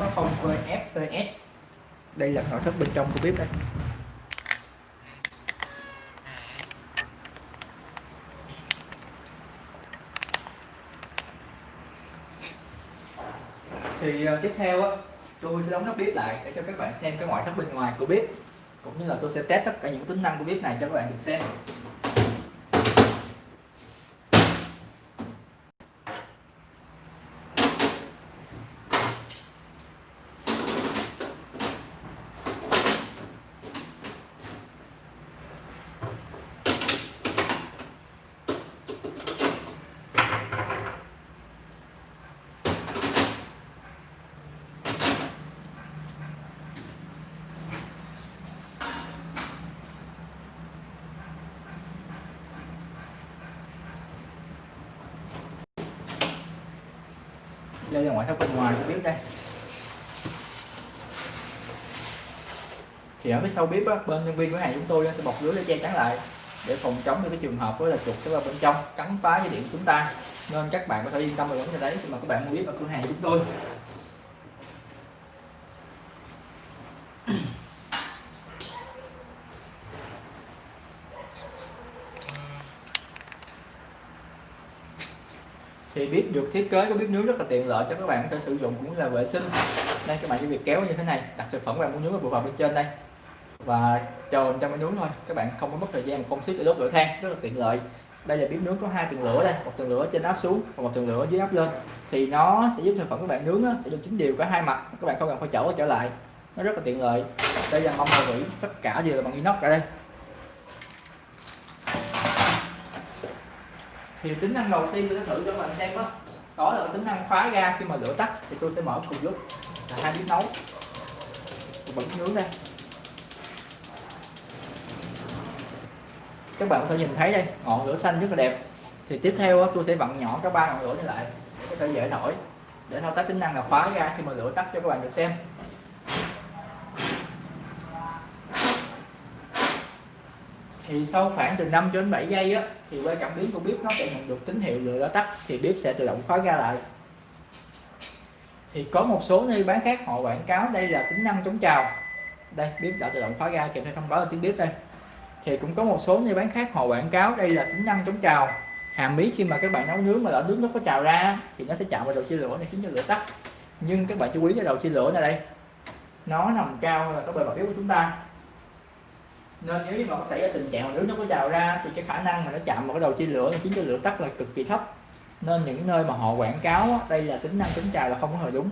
360 VFPS đây là nội thất bên trong của bếp đây. Thì uh, tiếp theo á tôi sẽ đóng nắp bếp lại để cho các bạn xem cái ngoại thất bên ngoài của bếp cũng như là tôi sẽ test tất cả những tính năng của bếp này cho các bạn được xem đây ra ngoại thất bên ngoài của bếp đây. Thì ở phía sau bếp á, bên nhân viên cửa hàng chúng tôi sẽ bọc lưới để che chắn lại để phòng chống những cái trường hợp với là chuột sẽ vào bên trong cắn phá cái điện của chúng ta. Nên các bạn có thể yên tâm về vấn đề đấy khi mà các bạn mua bếp ở cửa hàng chúng tôi. Thì bếp được thiết kế có bếp nướng rất là tiện lợi cho các bạn có thể sử dụng cũng là vệ sinh. Đây các bạn chỉ việc kéo như thế này đặt thực phẩm các bạn muốn nướng vào vào bên trên đây. Và chờ trong cái nướng thôi các bạn không có mất thời gian công sức để đốt lửa than rất là tiện lợi. Đây là bếp nướng có hai tầng lửa đây một tầng lửa trên áp xuống và một tầng lửa dưới áp lên. Thì nó sẽ giúp thực phẩm các bạn nướng á, sẽ được chín đều cả hai mặt các bạn không cần phải chở trở lại. Nó rất là tiện lợi. Đây là mâm và vỉ tất cả đều là bằng inox cả đây. Thì tính năng đầu tiên tôi sẽ thử cho các bạn xem đó đó là tính năng khóa ga khi mà lửa tắt, thì tôi sẽ mở cùng lúc là hai bếp nấu. Bật nướng đây các bạn có thể nhìn thấy đây, ngọn lửa xanh rất là đẹp. Thì tiếp theo tôi sẽ vặn nhỏ các ba ngọn lửa này lại để có thể dễ thổi, để thao tác tính năng là khóa ga khi mà lửa tắt cho các bạn được xem. Thì sau khoảng từ 5 cho đến 7 giây á, thì qua cảm biến của bếp nó sẽ nhận được tín hiệu lửa đã tắt thì bếp sẽ tự động khóa ra lại. Thì có một số nơi bán khác họ quảng cáo đây là tính năng chống trào. Đây, bếp đã tự động khóa ra kèm theo thông báo là tiếng bếp đây. Thì cũng có một số nơi bán khác họ quảng cáo đây là tính năng chống trào. Hàm ý khi mà các bạn nấu nướng mà lỡ nước nó có trào ra thì nó sẽ chạm vào đầu chia lửa này, khiến cho lửa tắt. Nhưng các bạn chú ý cái đầu chia lửa này đây. Nó nằm cao hơn là cái bề mặt bếp của chúng ta nên nếu như mà có xảy ra tình trạng mà nước nó có trào ra thì cái khả năng mà nó chạm vào cái đầu chia lửa khiến cho lửa tắt là cực kỳ thấp. Nên những nơi mà họ quảng cáo đây là tính năng chống trào là không có hề đúng.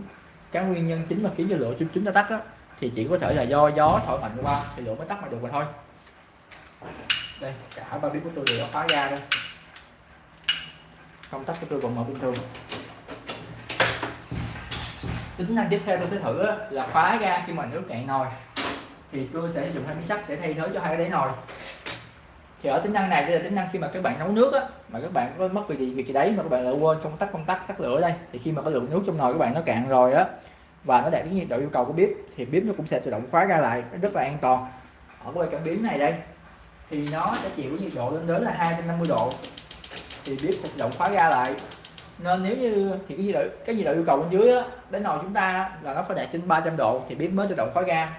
Cái nguyên nhân chính mà khiến cho lửa chúng chúng ta tắt đó, thì chỉ có thể là do gió thổi mạnh qua thì lửa mới tắt mà được mà thôi. Đây cả ba bếp của tôi đều đã khóa ra đây. Công tắc của tôi vẫn mở bình thường. Tính năng tiếp theo tôi sẽ thử là khóa ra khi mà nước cạn nồi thì tôi sẽ dùng hai miếng sắt để thay thế cho hai cái đáy nồi. Thì ở tính năng này đây là tính năng khi mà các bạn nấu nước á, mà các bạn có mất vì gì, việc gì đấy mà các bạn lại quên công tắc công tắc, tắt lửa đây, thì khi mà có lượng nước trong nồi các bạn nó cạn rồi á, và nó đạt đến nhiệt độ yêu cầu của bếp, thì bếp nó cũng sẽ tự động khóa ra lại, nó rất là an toàn. Ở cái cảm biến này đây, thì nó sẽ chịu nhiệt độ lên đến là 250 độ, thì bếp sẽ tự động khóa ra lại. Nên nếu như thì cái nhiệt độ, cái nhiệt độ yêu cầu bên dưới á đến nồi chúng ta là nó phải đạt trên 300 độ, thì bếp mới tự động khóa ra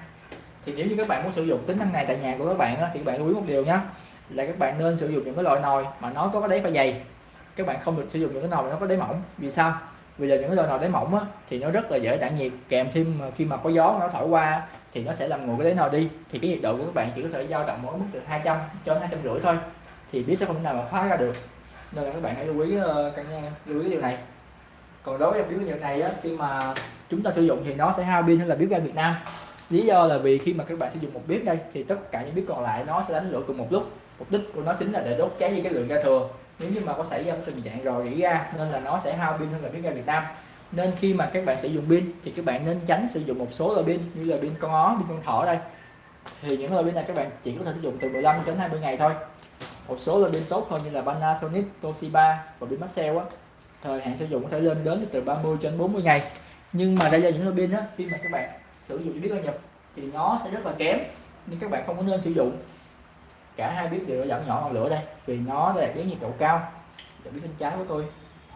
thì nếu như các bạn muốn sử dụng tính năng này tại nhà của các bạn á, thì các bạn lưu ý một điều nhé là các bạn nên sử dụng những cái loại nồi mà nó có cái đáy phải dày. Các bạn không được sử dụng những cái nồi mà nó có đáy mỏng. Vì sao? Vì là những cái loại nồi đáy mỏng á, thì nó rất là dễ tản nhiệt kèm thêm ờ, khi mà có gió nó thổi qua thì nó sẽ làm nguội cái đáy nồi đi. Thì cái nhiệt độ của các bạn chỉ có thể dao động mỗi mức từ 200 cho hai trăm rưỡi thôi thì biết sẽ không thể nào mà khóa ra được. Nên là các bạn hãy lưu ý ờ, căn căn lưu ý điều này. Còn đối với em biếu này á, khi mà chúng ta sử dụng thì nó sẽ hao pin hơn là biếu ga Việt Nam lý do là vì khi mà các bạn sử dụng một bếp đây thì tất cả những bếp còn lại nó sẽ đánh lửa cùng một lúc. Mục đích của nó chính là để đốt cháy đi cái lượng ga thừa. Nếu như mà có xảy ra tình trạng rò rỉ ga nên là nó sẽ hao pin hơn là bếp ga Việt Nam. Nên khi mà các bạn sử dụng pin thì các bạn nên tránh sử dụng một số loại pin như là pin con ó pin con thỏ đây. Thì những loại pin này các bạn chỉ có thể sử dụng từ 15 đến 20 ngày thôi. Một số loại pin tốt hơn như là Panasonic, Toshiba và pin Maxell á thời hạn sử dụng có thể lên đến từ 30 đến 40 ngày. Nhưng mà đây là những loại pin á khi mà các bạn sử dụng bếp ga nhập thì nó sẽ rất là kém nên các bạn không có nên sử dụng. Cả hai bếp đều giảm nhỏ ngọn lửa đây, vì nó đạt đến nhiệt độ cao. Giờ bếp bên trái của tôi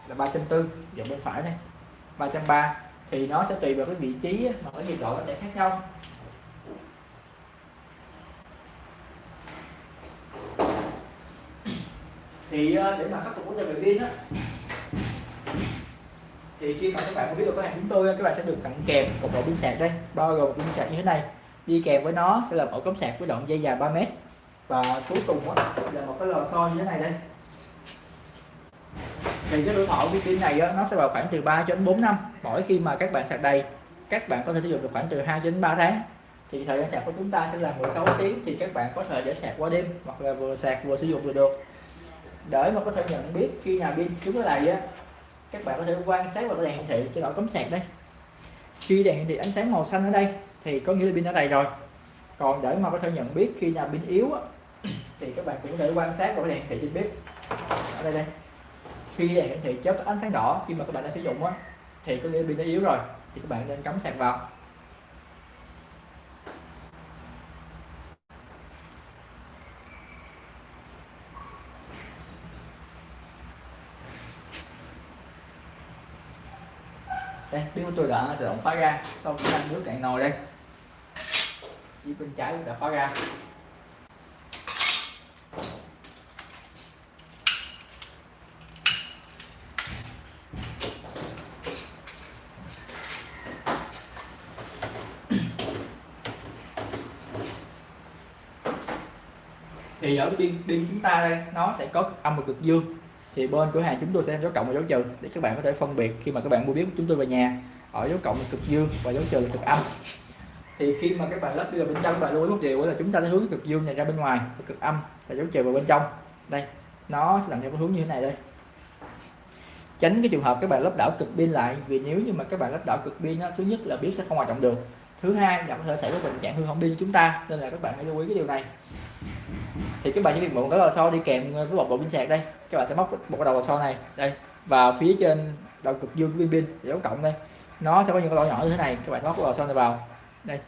là 340 giờ bên phải đây 330 thì nó sẽ tùy vào cái vị trí mà cái nhiệt độ nó sẽ khác nhau. Thì ờ, để mà khắc phục vấn đề về pin á thì khi mà các bạn có biết được cửa hàng chúng tôi các bạn sẽ được tặng kèm một bộ pin sạc đây. Bao gồm pin sạc như thế này. Đi kèm với nó sẽ là một cắm sạc với đoạn dây dài 3 mét. Và cuối cùng đó là một cái lò xo như thế này đây. Thì cái tuổi thọ của pin này á, nó sẽ vào khoảng từ 3 đến 4 năm. Mỗi khi mà các bạn sạc đầy các bạn có thể sử dụng được khoảng từ 2 đến 3 tháng. Thì thời gian sạc của chúng ta sẽ là 16 tiếng. Thì các bạn có thể để sạc qua đêm hoặc là vừa sạc vừa sử dụng được. Được để mà có thể nhận biết khi nào pin chúng nó đầy á các bạn có thể quan sát vào cái đèn hiển thị trên ổ cấm sạc đây. Khi đèn hiển thị ánh sáng màu xanh ở đây thì có nghĩa là pin đã đầy rồi. Còn để mà có thể nhận biết khi nào pin yếu á, thì các bạn cũng có thể quan sát vào cái đèn hiển thị trên bếp. Ở đây đây. Khi đèn hiển thị chớp ánh sáng đỏ khi mà các bạn đã sử dụng á thì có nghĩa là pin đã yếu rồi thì các bạn nên cắm sạc vào. Đây pin của tôi đã tự động khóa ra, sau khi ăn nước cạn nồi đây. Dưới bên trái cũng đã khóa ra. Thì ở pin pin chúng ta đây, nó sẽ có cực âm và cực dương thì bên cửa hàng chúng tôi sẽ dấu cộng và dấu trừ để các bạn có thể phân biệt khi mà các bạn mua biết của chúng tôi về nhà. Ở dấu cộng là cực dương và dấu trừ là cực âm. Thì khi mà các bạn lắp đi vào bên trong bạn lưu ý một điều là chúng ta sẽ hướng cực dương này ra bên ngoài và cực âm là dấu trừ vào bên trong. Đây, nó sẽ làm theo cái hướng như thế này đây. Tránh cái trường hợp các bạn lắp đảo cực pin lại, vì nếu như mà các bạn lắp đảo cực pin thứ nhất là biết sẽ không hoạt động được. Thứ hai là có thể xảy ra tình trạng hư hỏng pin của chúng ta, nên là các bạn hãy lưu ý cái điều này thì các bạn chỉ việc mượn cái lò xo đi kèm ờ, với một bộ pin sạc đây. Các bạn sẽ móc một cái đầu lò xo này, đây và phía trên đầu cực dương pin pin dấu cộng đây. Nó sẽ có những cái lỗ nhỏ như thế này, các bạn móc cái lò xo này vào. Đây.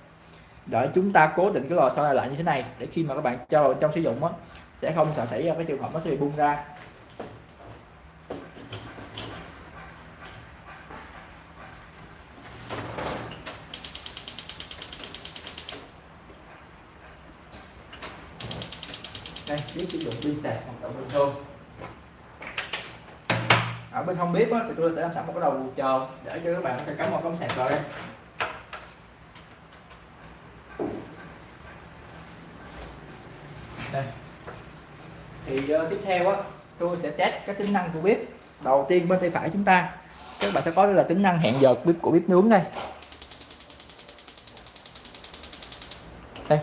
Để chúng ta cố định cái lò xo này lại như thế này, để khi mà các bạn cho vào trong sử dụng á, sẽ không sợ xảy ra cái trường hợp nó sẽ bị bung ra. Đây biết sử dụng pin sạc hoạt động bình thường ở bên hông bếp á, thì tôi sẽ làm sẵn một cái đầu chờ để cho các bạn có thể cắm một cắm sạc vào đây. Đây. Thì uh, tiếp theo á tôi sẽ test các tính năng của bếp. Đầu tiên bên tay phải chúng ta các bạn sẽ có là tính năng hẹn giờ bếp của bếp nướng đây. Đây.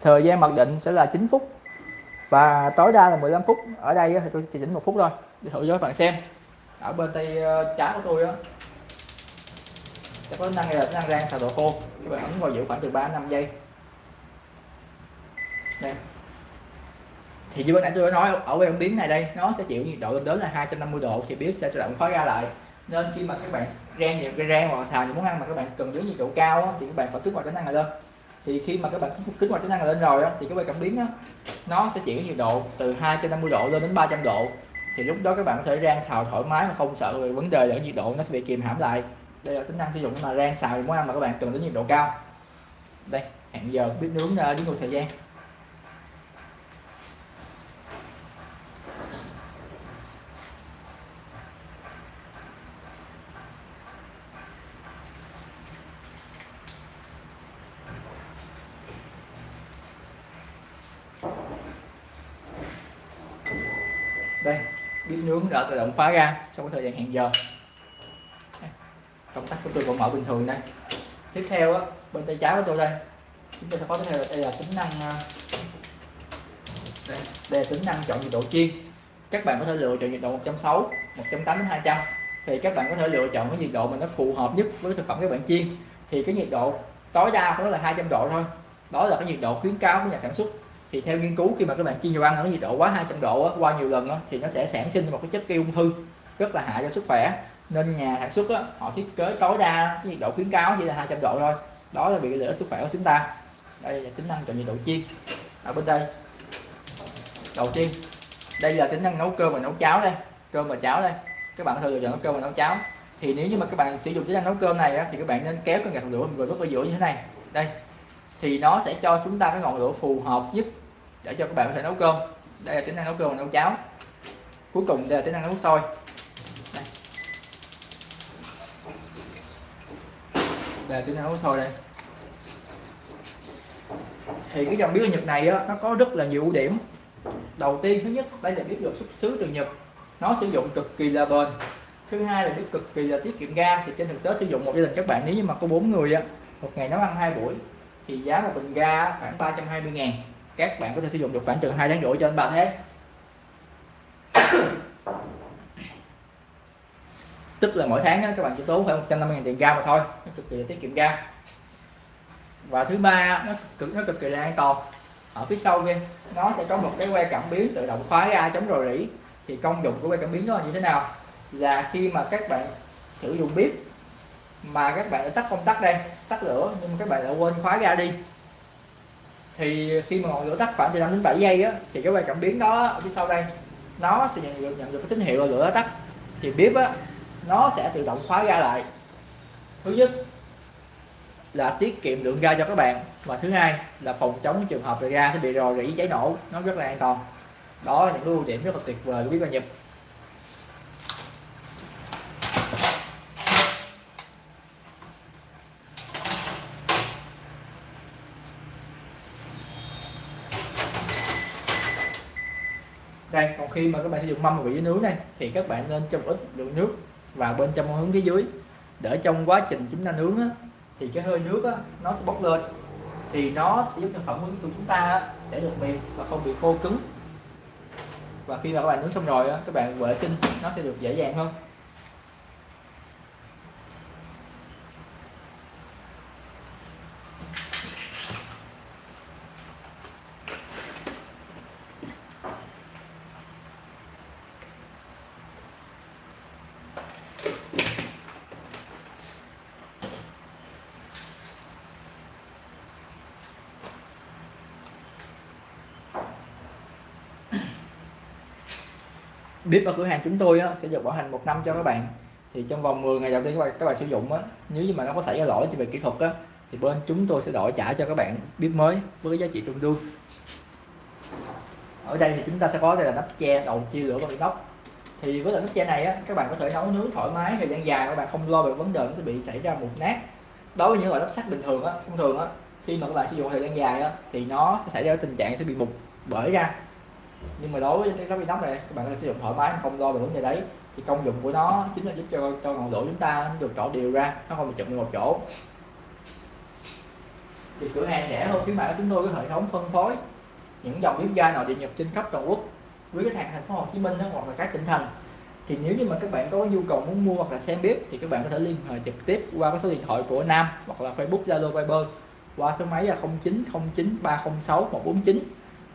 Thời gian mặc định sẽ là 9 phút và tối đa là 15 phút. Ở đây thì tôi chỉ chỉnh một phút thôi. Để thử cho các bạn xem. Ở bên tay ờ, trái của tôi á, sẽ có năng là năng rang xào đồ khô. Các bạn ấn vào giữ khoảng từ 3 5 giây. Đây. Thì như bên nãy tôi đã nói, ở bên biến này đây, nó sẽ chịu nhiệt độ lên đến là 250 độ, thì bếp sẽ tự động khóa ra lại. Nên khi mà các bạn rang những cái rang hoặc xào những món ăn mà các bạn cần giữ nhiệt độ cao thì các bạn phải kích vào tính năng này lên thì khi mà các bạn kích hoạt tính năng lên rồi á, thì các quay cảm biến đó, nó sẽ chuyển nhiệt độ từ 250 độ lên đến 300 độ. Thì lúc đó các bạn có thể rang xào thoải mái mà không sợ về vấn đề là nhiệt độ nó sẽ bị kìm hãm lại. Đây là tính năng sử dụng mà rang xào món ăn mà các bạn cần đến nhiệt độ cao. Đây hẹn giờ biết nướng à, đến một thời gian đây bếp nướng đã tự động khóa ra sau thời gian hẹn giờ. Công tắc của tôi vẫn mở bình thường đây. Tiếp theo á bên tay trái của tôi đây. Chúng ta sẽ có tiếp theo đây là tính năng à, đây, đây là tính năng chọn nhiệt độ chiên. Các bạn có thể lựa chọn nhiệt độ 160 180 đến 200 thì các bạn có thể lựa chọn cái nhiệt độ mà nó phù hợp nhất với thực phẩm các bạn chiên. Thì cái nhiệt độ tối đa của nó là 200 độ thôi. Đó là cái nhiệt độ khuyến cáo của nhà sản xuất thì theo nghiên cứu khi mà các bạn chiên dầu ăn ở nhiệt độ quá 200 độ á, qua nhiều lần đó thì nó sẽ sản sinh một cái chất gây ung thư rất là hại cho sức khỏe. Nên nhà sản xuất họ thiết kế tối đa cái nhiệt độ khuyến cáo chỉ là 200 độ thôi. Đó là vì lợi ích sức khỏe của chúng ta. Đây là tính năng chọn nhiệt độ chiên. Ở bên đây đầu tiên đây là tính năng nấu cơm và nấu cháo đây cơm và cháo đây. Các bạn có thể lựa chọn nấu cơm và nấu cháo. Thì nếu như mà các bạn sử dụng tính năng nấu cơm này á, thì các bạn nên kéo cái gạt lửa vừa lúc ở giữa như thế này. Đây thì nó sẽ cho chúng ta cái ngọn lửa phù hợp nhất để cho các bạn có thể nấu cơm. Đây là tính năng nấu cơm và nấu cháo. Cuối cùng đây là tính năng nấu nước sôi đây. đây là tính năng nấu sôi đây. Thì cái dòng bếp Nhật này á, nó có rất là nhiều ưu điểm. Đầu tiên thứ nhất đây là bếp được xuất xứ từ Nhật. Nó sử dụng cực kỳ là bền. Thứ hai là bếp cực kỳ là tiết kiệm ga. Thì trên thực tế sử dụng một gia đình các bạn nếu như mà có bốn người á một ngày nấu ăn hai buổi thì giá một bình ga khoảng 320 ngàn. Các bạn có thể sử dụng được khoảng chừng hai tháng rưỡi cho đến 3 tháng. Tức là mỗi tháng đó, các bạn chỉ tốn khoảng 150 ngàn tiền ga mà thôi. Nó cực kỳ tiết kiệm ga. Và thứ ba nó cực nó cực kỳ là an toàn. Ở phía sau kia nó sẽ có một cái que cảm biến tự động khóa ga chống rò rỉ. Thì công dụng của que cảm biến đó là như thế nào? Là khi mà các bạn sử dụng bếp mà các bạn đã tắt công tắc đây, tắt lửa, nhưng mà các bạn đã quên khóa ga đi. Thì khi mà ngọn lửa tắt khoảng từ 5 đến 7 giây á, thì cái que cảm biến đó ở phía sau đây, nó sẽ nhận được nhận được cái tín hiệu là lửa đã tắt. Thì bếp á, nó sẽ tự động khóa ga lại. Thứ nhất là tiết kiệm lượng ga cho các bạn và thứ hai là phòng chống trường hợp là ga sẽ bị rò rỉ cháy nổ, nó rất là an toàn. Đó là những ưu điểm rất là tuyệt vời của bếp ga Nhật đây còn khi mà các bạn sử dụng mâm và vị nướng này thì các bạn nên cho một ít lượng nước vào bên trong hướng phía dưới. Để trong quá trình chúng ta nướng á, thì cái hơi nước á, nó sẽ bốc lên. Thì nó sẽ giúp sản phẩm của chúng ta sẽ được mềm và không bị khô cứng. Và khi mà các bạn nướng xong rồi á, các bạn vệ sinh nó sẽ được dễ dàng hơn. Bếp ở cửa hàng chúng tôi á, sẽ được bảo hành một năm cho các bạn. Thì trong vòng 10 ngày đầu tiên các bạn, các bạn sử dụng á, nếu như mà nó có xảy ra lỗi về kỹ thuật á, thì bên chúng tôi sẽ đổi trả cho các bạn bếp mới với giá trị tương đương ở đây thì chúng ta sẽ có đây là nắp che đầu chia lửa bằng inox thì với loại nắp che này á, các bạn có thể nấu nướng thoải mái thời gian dài các bạn không lo về vấn đề nó sẽ bị xảy ra mục nát. Đối với những loại nắp sắt bình thường á thông thường á khi mà các bạn sử dụng thời gian dài á, thì nó sẽ xảy ra tình trạng sẽ bị mục bởi ra nhưng mà đối với cái nắp inox này, các bạn có sử dụng thoải mái, không lo về vấn đề đấy. Thì công dụng của nó chính là giúp cho cho ngọn lửa chúng ta được trộn đều ra, nó không bị chụm một chỗ. Thì cửa hàng rẻ hơn, khuyến mại chúng tôi có hệ thống phân phối những dòng bếp ga nội địa nhập trên khắp toàn quốc với khách hàng thành phố Hồ Chí Minh hoặc là các tỉnh thành. Thì nếu như mà các bạn có nhu cầu muốn mua hoặc là xem bếp, thì các bạn có thể liên hệ trực tiếp qua cái số điện thoại của Nam hoặc là Facebook Zalo Viber qua số máy là 0909 306 149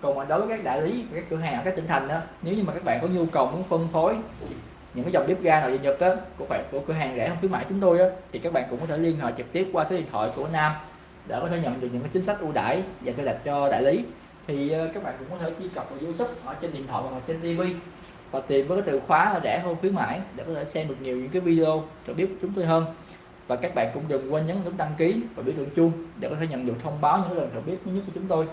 còn mà đối với các đại lý, các cửa hàng ở các tỉnh thành đó, nếu như mà các bạn có nhu cầu muốn phân phối những cái dòng bếp ga nội địa nhật á, của bạn của cửa hàng rẻ không khuyến mãi chúng tôi á, thì các bạn cũng có thể liên hệ trực tiếp qua số điện thoại của nam để có thể nhận được những cái chính sách ưu đãi và tôi đặt cho đại lý. Thì ờ, các bạn cũng có thể truy cập vào youtube ở trên điện thoại hoặc là trên tv và tìm với cái từ khóa là rẻ hơn khuyến mãi để có thể xem được nhiều những cái video được biết của chúng tôi hơn. Và các bạn cũng đừng quên nhấn nút đăng ký và biểu tượng chuông để có thể nhận được thông báo những lần thử biết mới nhất của chúng tôi.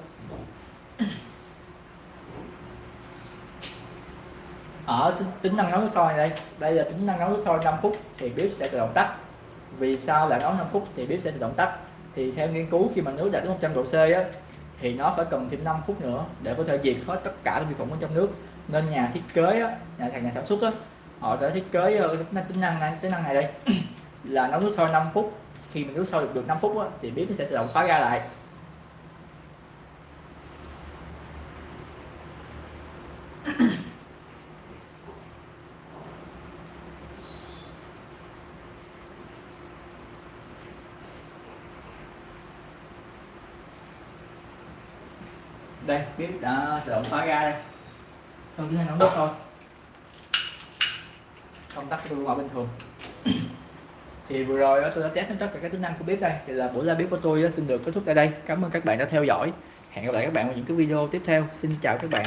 Ờ, ở tính năng nấu nước sôi đây đây là tính năng nấu nước sôi 5 phút thì bếp sẽ tự động tắt. Vì sao lại nấu 5 phút thì bếp sẽ tự động tắt? Thì theo nghiên cứu khi mà nước đạt đến 100 độ C á thì nó phải cần thêm 5 phút nữa để có thể diệt hết tất cả vi khuẩn ở trong nước. Nên nhà thiết kế á, nhà nhà sản xuất á, họ đã thiết kế ờ, tính năng này tính năng này đây. Là nấu nước sôi 5 phút. Khi mà nước sôi được, được 5 phút á, thì bếp nó sẽ tự động khóa ra lại. Đây bếp đã tự động khóa ra đây. Xong hành nấu nước thôi. Công tắc tôi bình thường. Thì vừa rồi tôi đã test tất cả các tính năng của bếp đây. Thì là buổi live bếp của tôi xin được kết thúc tại đây. Cảm ơn các bạn đã theo dõi. Hẹn gặp lại các bạn vào những cái video tiếp theo. Xin chào các bạn